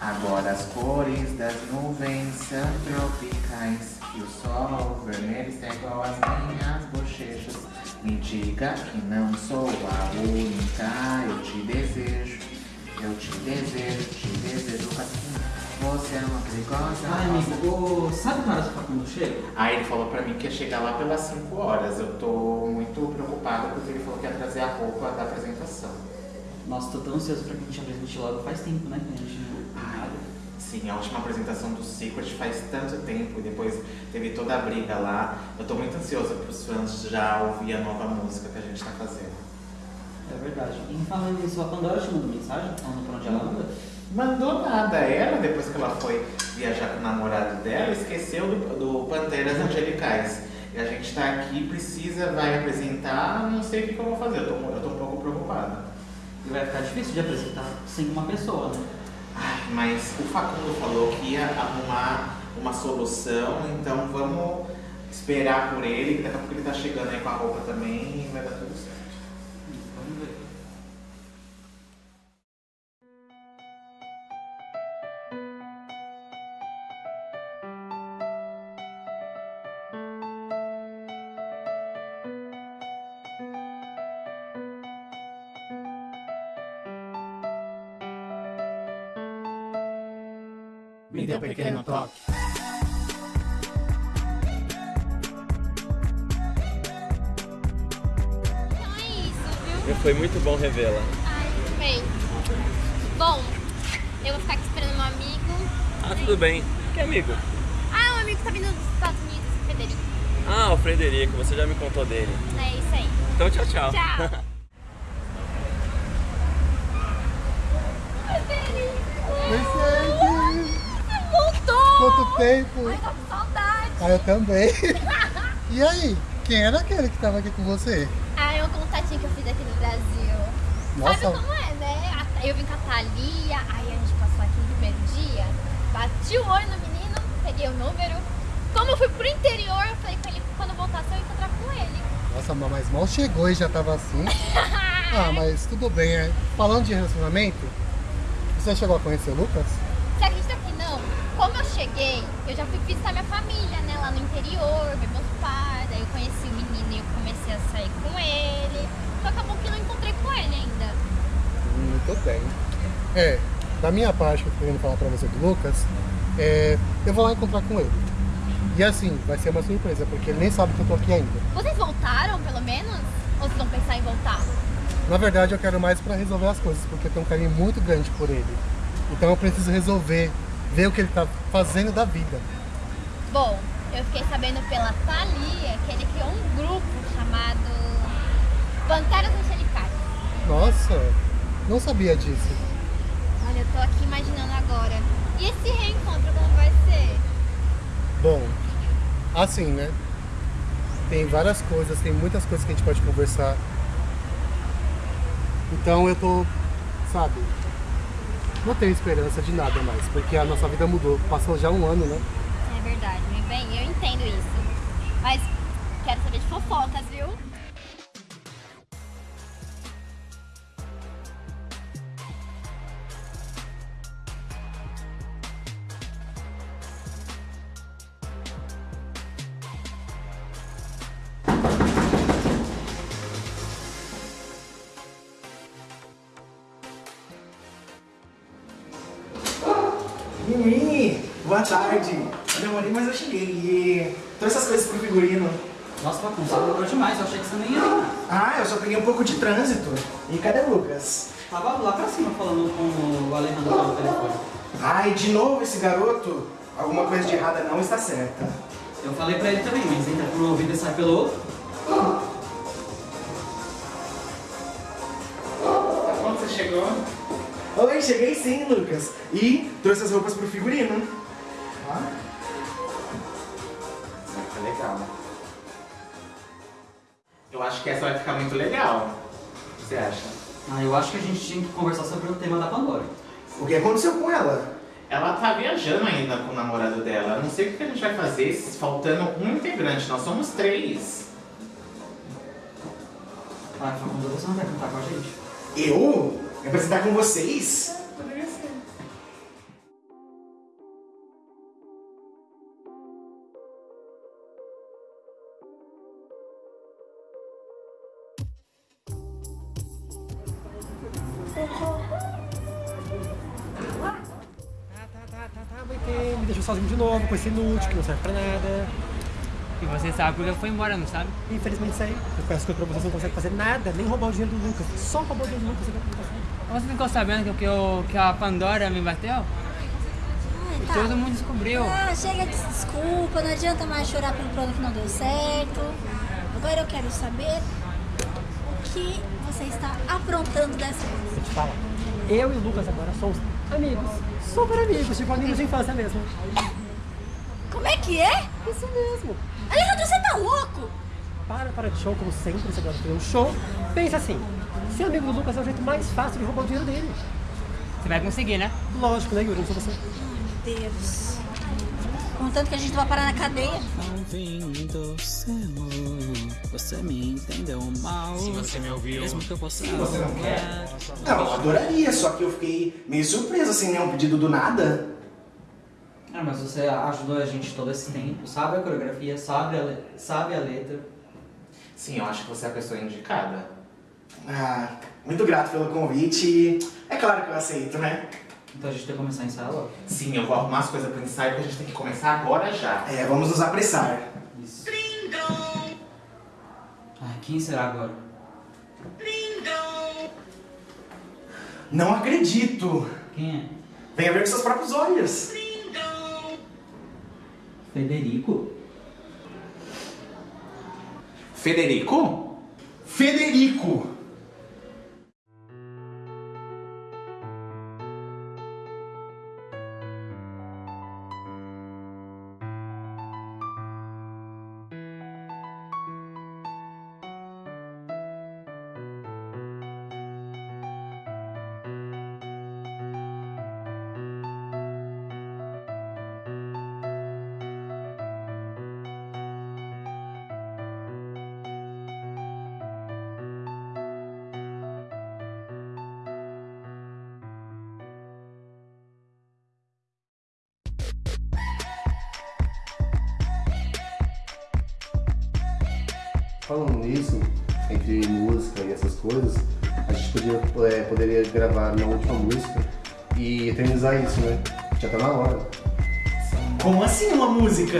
Agora as cores das nuvens são tropicais E o sol vermelho está igual às minhas bochechas. Me diga que não sou a única Eu te desejo, eu te desejo, te desejo assim Você é uma perigosa. Ai, amigo, ô, sabe que hora você quando chega? Aí ele falou pra mim que ia chegar lá pelas 5 horas. Eu tô muito preocupada porque ele falou que ia trazer a roupa da apresentação Nossa, tô tão ansioso pra que a gente apresente logo. Faz tempo, né, que a gente não nada. Sim, a última apresentação do Secret faz tanto tempo e depois teve toda a briga lá. Eu tô muito ansiosa pros fãs já ouvir a nova música que a gente tá fazendo. É verdade. E falando nisso, a Pandora te mandou mensagem? Falando pra onde ela anda? Mandou nada. Ela, depois que ela foi viajar com o namorado dela, esqueceu do, do Panteras Angelicais. E a gente tá aqui, precisa, vai apresentar, não sei o que, que eu vou fazer. Eu tô, eu tô um pouco preocupada. E vai ficar difícil de apresentar sem uma pessoa, né? Ai, mas o Facundo falou que ia arrumar uma solução, então vamos esperar por ele, que daqui a pouco ele tá chegando aí com a roupa também e vai dar tudo certo. Me dê um pequeno toque. Então é isso, viu? Foi muito bom revê-la. Ai, bem. Bom, eu vou ficar aqui esperando um amigo. Ah, tudo bem. Que amigo? Ah, um amigo que tá vindo dos Estados Unidos, o Federico. Ah, o Frederico, você já me contou dele. É isso aí. Então tchau, tchau. Tchau. Federico! Você voltou! Quanto tempo? Ai, tô com saudade. Ah, eu também. E aí, quem era aquele que tava aqui com você? Ah, é um contatinho que eu fiz aqui no Brasil. Nossa. Sabe como é, né? Eu vim com a Thalia, aí a gente passou aqui no primeiro dia, bati o olho no menino, peguei o número. Como eu fui pro interior, eu falei com ele que quando eu voltasse eu ia encontrar com ele. Nossa, mas mal chegou e já tava assim. Ah, mas tudo bem, é. Falando de relacionamento, você chegou a conhecer o Lucas? Você acredita que não? Como eu cheguei, eu já fui visitar minha família, né? Lá no interior, ver meus pais, aí eu conheci o menino e eu comecei a sair com ele. Só acabou que não encontrei com ele ainda. Hum, Muito bem. É, da minha parte que eu tô querendo falar pra você do Lucas, é, eu vou lá encontrar com ele. E assim, vai ser uma surpresa, porque ele nem sabe que eu tô aqui ainda. Vocês voltaram, pelo menos? Ou vocês vão pensar em voltar? Na verdade, eu quero mais pra resolver as coisas, porque eu tenho um carinho muito grande por ele. Então eu preciso resolver, ver o que ele tá fazendo da vida. Bom, eu fiquei sabendo pela Thalia que ele criou um grupo chamado Panteras Angelicais. Nossa, não sabia disso. Olha, eu tô aqui imaginando agora. E esse reencontro como vai ser? Bom, assim, né? Tem várias coisas, tem muitas coisas que a gente pode conversar. Então eu tô, sabe, não tenho esperança de nada mais, porque a nossa vida mudou. Passou já um ano, né? É verdade, meu bem, eu entendo isso. Mas quero saber de fofocas, viu? Mimi, boa tarde. Eu demorei, mas eu cheguei. E trouxe essas coisas pro figurino. Nossa, Facão, você demorou demais. Eu achei que você nem ia. Ah, eu só peguei um pouco de trânsito. E cadê o Lucas? Tava lá pra cima falando com o Alejandro pelo telefone. Ai, de novo esse garoto? Alguma coisa de errada não está certa. Eu falei pra ele também, mas entra por um ouvido e sai pelo outro. Quando você chegou? Oi, cheguei sim, Lucas. E trouxe as roupas pro figurino. Vai ficar legal. Eu acho que essa vai ficar muito legal. O que você acha? Ah, eu acho que a gente tinha que conversar sobre o tema da Pandora. O que aconteceu com ela? Ela tá viajando ainda com o namorado dela. Eu Não sei o que a gente vai fazer se faltando um integrante. Nós somos três. Ah, Facundo, você não vai cantar com a gente? Eu? É me apresentar com vocês? É, poderia ser. me deixou sozinho de novo, com esse inútil que não serve pra nada. E você sabe porque foi embora, não sabe? Infelizmente saí. Eu peço que eu vocês não consegue fazer nada, nem roubar o dinheiro do Lucas. Só roubar o dinheiro do Lucas você ficou sabendo que, eu, que a Pandora me bateu? Ai, tá. Todo mundo descobriu. Ah, chega de desculpa, não adianta mais chorar pelo plano que não deu certo. Agora eu quero saber o que você está aprontando dessa vez. Eu te falo. Eu e o Lucas agora somos amigos. Super amigos, tipo amigos de infância mesmo. Como é que é? Isso mesmo. Alejandro, você tá louco? Para, para de show, como sempre, você gosta de um show. Pensa assim, ser amigo do Lucas é o jeito mais fácil de roubar o dinheiro dele. Você vai conseguir, né? Lógico, né, Yuri? Não sou você. Meu Deus. Contanto que a gente vai parar na cadeia. Seu, você me entendeu mal. Se você me ouviu. Mesmo que eu possa. Se você não quer. Não, eu adoraria, só que eu fiquei meio surpreso assim, né? Um pedido do nada. Ah, mas você ajudou a gente todo esse tempo, sabe a coreografia, sabe a, le- sabe a letra. Sim, eu acho que você é a pessoa indicada. Ah, muito grato pelo convite. É claro que eu aceito, né? Então a gente tem que começar a ensaiar logo. Sim, eu vou arrumar as coisas pro ensaio porque a gente tem que começar agora já. É, vamos nos apressar. Isso. Ai, quem será agora? Não acredito. Quem é? Venha ver com seus próprios olhos. Federico? Federico? Federico. Falando nisso, entre música e essas coisas, a gente podia, é, poderia gravar na última música e eternizar isso, né? Já tá na hora. Como assim uma música?